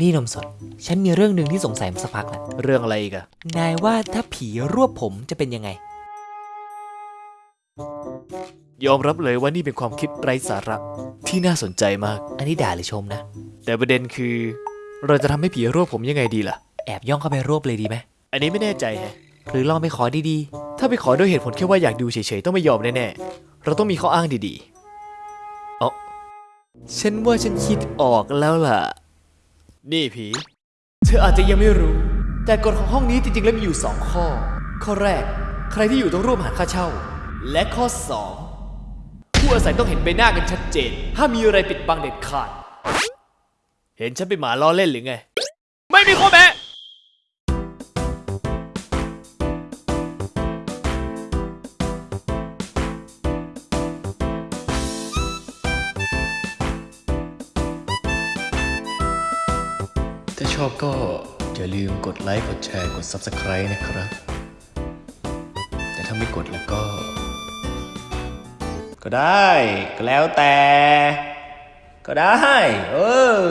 นี่นมสด ฉันมีเรื่องหนึ่งที่สงสัยมาสักพักแล้วเรื่องอะไรอีกอะนายว่าถ้าผีรวบผมจะเป็นยังไง ยอมรับเลยว่านี่เป็นความคิดไร้สาระที่น่าสนใจมาก อันนี้ด่าหรือชมนะ แต่ประเด็นคือ เราจะทำให้ผีรวบผมยังไงดีล่ะ แอบย่องเข้าไปรวบเลยดีไหมอันนี้ไม่แน่ใจแฮะ หรือลองไปขอดีถ้าไปขอด้วยเหตุผลแค่ว่าอยากดูเฉยๆ ต้องไม่ยอมแน่ๆ เราต้องมีข้ออ้างดีๆอ๋อฉันว่าฉันคิดออกแล้วล่ะ นี่ผี เธออาจจะยังไม่รู้ แต่กฎของห้องนี้จริงๆแล้วมีอยู่ 2 ข้อ ข้อแรก ใครที่อยู่ต้องร่วมหารค่าเช่า และข้อ 2 ผู้อาศัยต้องเห็นใบหน้ากันชัดเจน ห้ามมีอะไรปิดบังเด็ดขาด เห็นฉันเป็นหมาล้อเล่นหรือไง ไม่มีข้อแม้ ชอบก็อย่าลืมกดไลค์ กดแชร์ กด Subscribe นะครับ แต่ถ้าไม่กดแล้วก็ ก็ได้ ก็แล้วแต่ ก็ได้ เออ